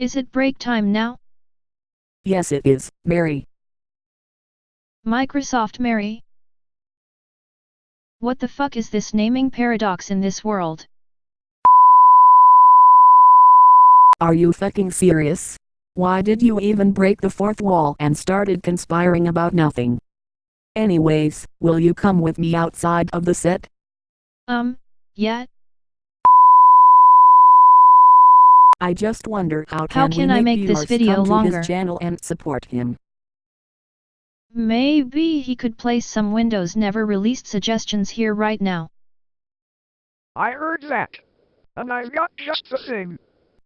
Is it break time now? Yes it is, Mary. Microsoft Mary? What the fuck is this naming paradox in this world? Are you fucking serious? Why did you even break the fourth wall and started conspiring about nothing? Anyways, will you come with me outside of the set? Um, yeah, I just wonder how, How can, can we I make make this video come to longer? his channel and support him. maybe he could place some Windows never released suggestions here right now. I heard that. And I've got just the thing.